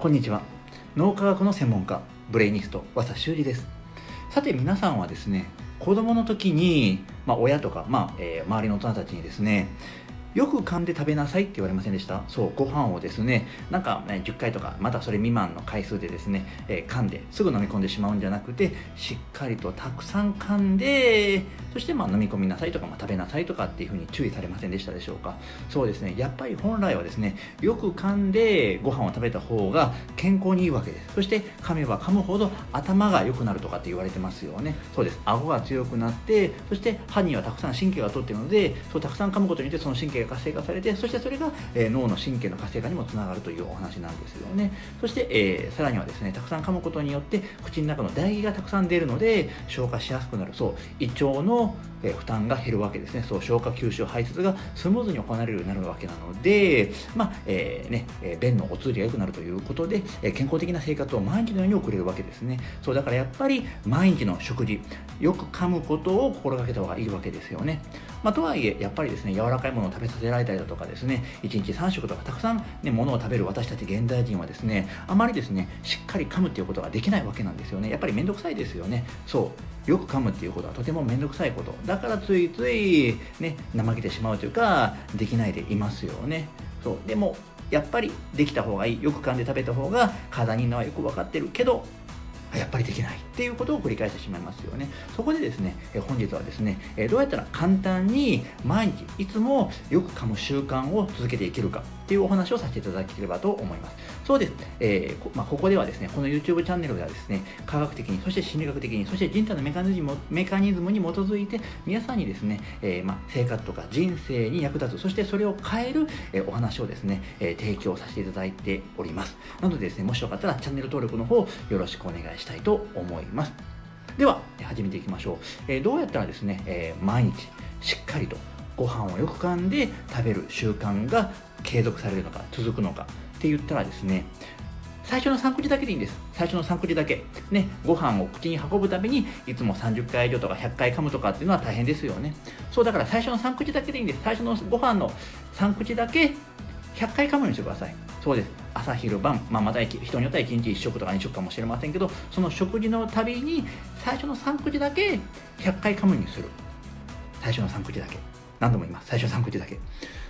こんにちは。脳科学の専門家ブレイニスト和田修二です。さて皆さんはですね子供の時に、まあ、親とか、まあえー、周りの大人たちにですねよく噛んで食べなさいって言われませんでした？そうご飯をですねなんか、ね、10回とかまたそれ未満の回数でですね、えー、噛んですぐ飲み込んでしまうんじゃなくてしっかりとたくさん噛んでそしてまあ飲み込みなさいとか、まあ、食べなさいとかっていうふうに注意されませんでしたでしょうか？そうですねやっぱり本来はですねよく噛んでご飯を食べた方が健康にいいわけです。そして噛めば噛むほど頭が良くなるとかって言われてますよね。そうです。顎が強くなってそして歯にはたくさん神経が通ってるのでそうたくさん噛むことによってその神経が活性化されてそしてそれが、えー、脳の神経の活性化にもつながるというお話なんですよねそして、えー、さらにはですねたくさん噛むことによって口の中の唾液がたくさん出るので消化しやすくなるそう胃腸のえ負担が減るわけですね。そう、消化吸収排泄がスムーズに行われるようになるわけなので、まあ、えー、ね、え便のお通りが良くなるということで、え健康的な生活を毎日のように送れるわけですね。そう、だからやっぱり毎日の食事、よく噛むことを心がけた方がいいわけですよね。まあ、とはいえ、やっぱりですね、柔らかいものを食べさせられたりだとかですね、1日3食とかたくさんね、ものを食べる私たち現代人はですね、あまりですね、しっかり噛むっていうことができないわけなんですよね。やっぱりめんどくさいですよね。そう。よく噛むっていうことはとてもめんどくさいこと。だからついつい、ね、怠けてしまうというか、できないでいますよね。そう。でも、やっぱりできた方がいい。よく噛んで食べた方が体にいいのはよく分かってるけど、やっぱりできないっていうことを繰り返してしまいますよね。そこでですね、え本日はですね、えどうやったら簡単に毎日いつもよく噛む習慣を続けていけるかっていうお話をさせていただければと思います。そうです。えー、まあ、ここではですね、この YouTube チャンネルではですね、科学的に、そして心理学的に、そして人体のメカニズムメカニズムに基づいて、皆さんにですね、えー、まあ、生活とか人生に役立つ、そしてそれを変える、えお話をですね、え提供させていただいております。なのでですね、もしよかったらチャンネル登録の方よろしくお願いしたいと思います。ます。では、始めていきましょう。えー、どうやったらですね、え毎日しっかりとご飯をよく噛んで食べる習慣が継続されるのか続くのかって言ったらですね最初の3口だけでいいんです。最初の3口だけ。ねご飯を口に運ぶたびにいつも30回以上とか100回噛むとかっていうのは大変ですよね。そうだから最初の3口だけでいいんです。最初のご飯の3口だけ100回噛むようにしてください。そうです。朝昼晩、まあ、また人によっては1日1食とか2食かもしれませんけどその食事のたびに最初の3口だけ100回噛むにする最初の3口だけ何度も言います。最初の3口だけ。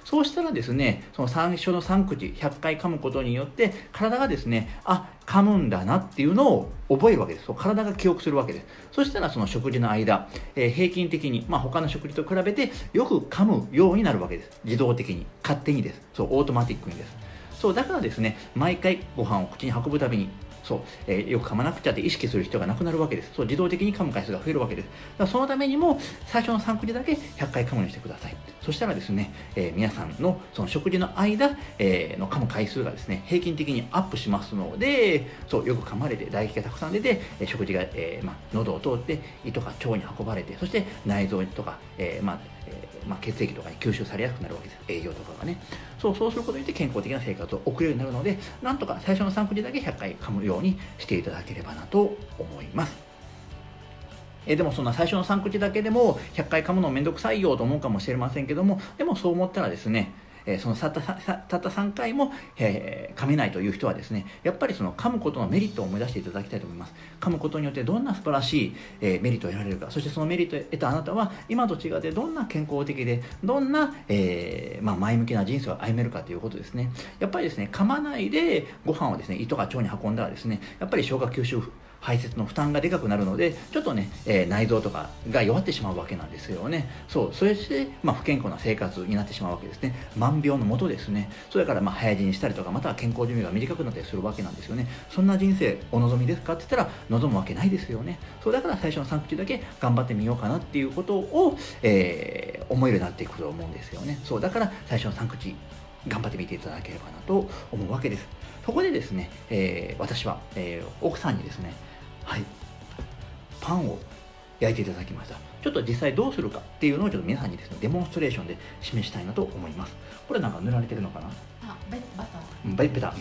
そうしたらですね、その最初の3口、100回噛むことによって、体がですね、あ、噛むんだなっていうのを覚えるわけです。体が記憶するわけです。そしたらその食事の間、えー、平均的に、まあ、他の食事と比べてよく噛むようになるわけです。自動的に、勝手にです。そう、オートマティックにです。そう、だからですね、毎回ご飯を口に運ぶたびに、そう、えー、よく噛まなくちゃって意識する必要がなくなるわけです。そう、自動的に噛む回数が増えるわけです。だからそのためにも、最初の3口だけ100回噛むようにしてください。そしたらですね、えー、皆さんのその食事の間、えー、の噛む回数がですね、平均的にアップしますので、そう、よく噛まれて、唾液がたくさん出て、え食事が、えまあ、喉を通って胃とか腸に運ばれて、そして内臓とか、えまあ、えまあ、血液とかに吸収されやすくなるわけです。栄養とかがね。そう、そうすることによって健康的な生活を送れるようになるので、なんとか最初の3口だけ100回噛むようにしていただければなと思います。えでもそんな最初の3口だけでも100回噛むのめんどくさいよと思うかもしれませんけども、でもそう思ったらですね、えそのたったたった3回も、え、噛めないという人はですね、やっぱりその噛むことのメリットを思い出していただきたいと思います。噛むことによってどんな素晴らしい、え、メリットを得られるか、そしてそのメリットを得たあなたは、今と違ってどんな健康的で、どんな、えー、まあ、前向きな人生を歩めるかということですね。やっぱりですね、噛まないでご飯をですね、胃とか腸に運んだらですね、やっぱり消化吸収排泄の負担がでかくなるので、ちょっとね、えー、内臓とかが弱ってしまうわけなんですよね。そう、そして、まあ、不健康な生活になってしまうわけですね。万病のもとですね。それから、まあ、早死にしたりとか、または健康寿命が短くなったりするわけなんですよね。そんな人生、お望みですかって言ったら、望むわけないですよね。そう、だから最初の3口だけ頑張ってみようかなっていうことを、えー、思えるようになっていくと思うんですよね。そう、だから最初の3口、頑張ってみていただければなと思うわけです。そこでですね、えー、私は、えー、奥さんにですね、はい。パンを焼いていただきました。ちょっと実際どうするかっていうのをちょっと皆さんにですねデモンストレーションで示したいなと思います。これなんか塗られてるのかな？あベバター。ベベタ。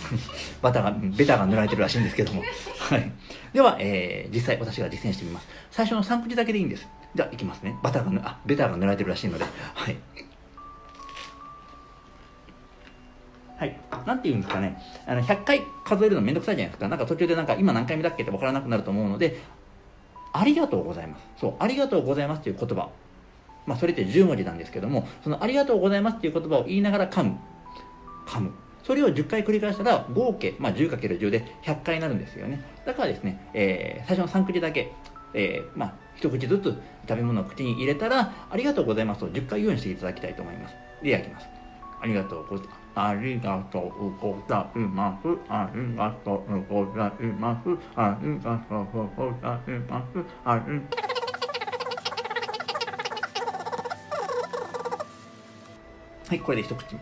バターがベターが塗られてるらしいんですけども。はい。では、えー、実際私が実践してみます。最初の3口だけでいいんです。じゃあいきますね。バターがあベターが塗られてるらしいので。はいはい。なんて言うんですかね。あの、100回数えるのめんどくさいじゃないですか。なんか途中でなんか今何回目だっけって分からなくなると思うので、ありがとうございます。そう、ありがとうございますっていう言葉。まあ、それって10文字なんですけども、そのありがとうございますっていう言葉を言いながら噛む。噛む。それを10回繰り返したら合計、まあ、10×10 で100回になるんですよね。だからですね、えー、最初の3口だけ、えー、まあ、一口ずつ食べ物を口に入れたら、ありがとうございますと10回言うようにしていただきたいと思います。で、焼きます。ありがとうございます。ありがとうございます。ありがとうございます。ありがとうございます。ありはい、これで一口目。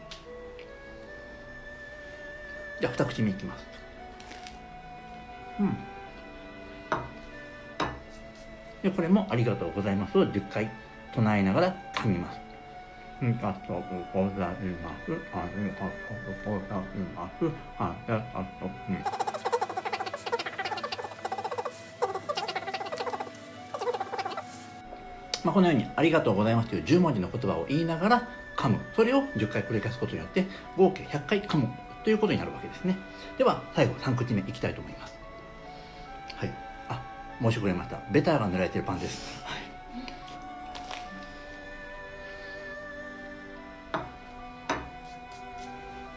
じゃあ二口目いきます。うん。で、これもありがとうございますを10回唱えながら噛みます。ありがとうございます。ありがとうございます。ありがとうござい。まあ、このように「ありがとうございます」という10文字の言葉を言いながら噛むそれを10回繰り返す。ことによって合計100回噛むということになるわけです。ねでは最後3口目いきたいと思います。はいあ申し遅れましたベターが塗られてるパンです、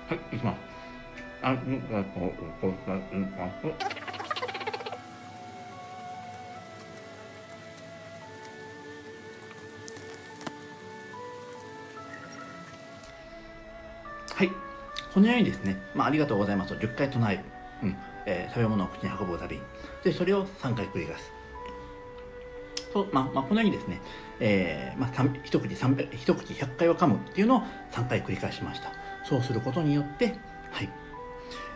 はいはい、いきます。ありがとうございます。はい。このようにですね、まあ、ありがとうございますと10回唱える。うん。えー、食べ物を口に運ぶたびに。で、それを3回繰り返す。と、まあ、まあ、このようにですね、えー、まあ、一口300、一口100回を噛むっていうのを3回繰り返しました。そうすることによって、はい。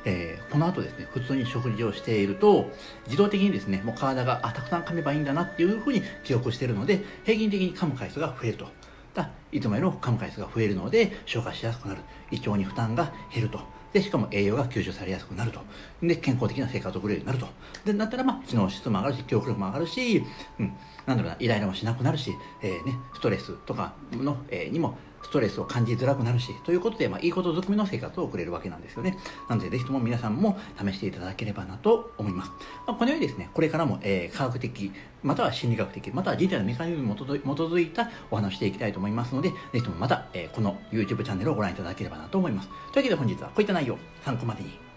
えー、この後ですね、普通に食事をしていると、自動的にですね、もう体が、あ、たくさん噛めばいいんだなっていうふうに記憶しているので、平均的に噛む回数が増えると。だいつもよりも噛む回数が増えるので、消化しやすくなる。胃腸に負担が減ると。で、しかも栄養が吸収されやすくなると。で、健康的な生活を送れるようになると。で、なったら、まあ、知能質も上がるし、記憶力も上がるし、うん、なんだろうな、イライラもしなくなるし、えー、ね、ストレスとかの、えー、にもストレスを感じづらくなるし、ということで、まあ、いいことづくめの生活を送れるわけなんですよね。なので、ぜひとも皆さんも試していただければなと思います。まあ、このようにですね、これからも、えー、科学的、または心理学的、または人体のメカニズムに基づいたお話していきたいと思いますので、ぜひともまた、えー、この YouTube チャンネルをご覧いただければなと思います。というわけで本日はこういった内容、参考までに